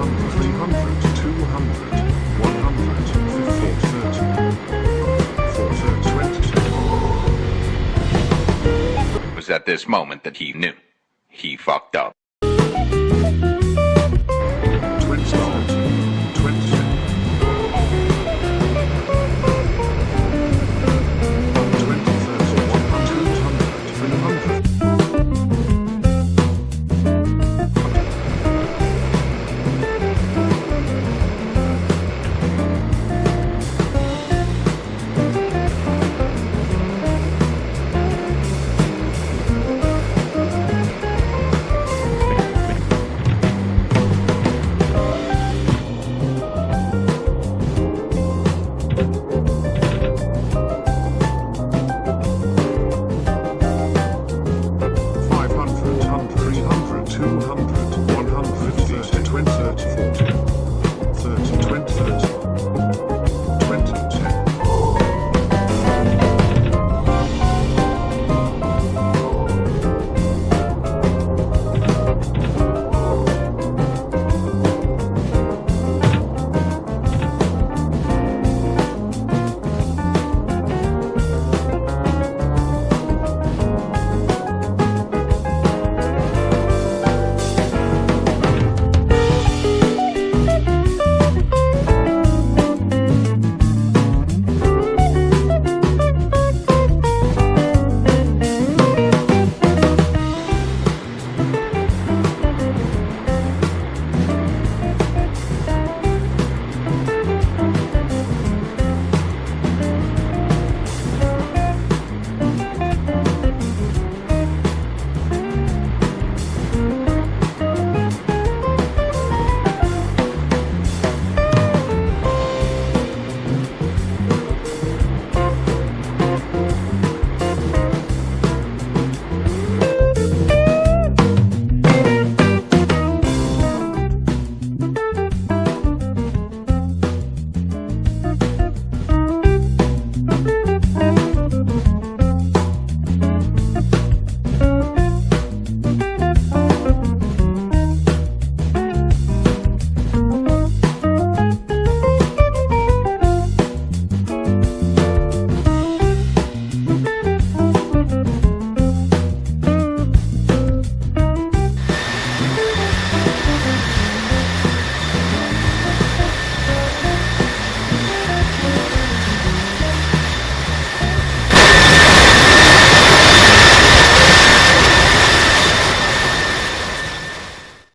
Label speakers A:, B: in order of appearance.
A: It was at this moment that he knew. He fucked up.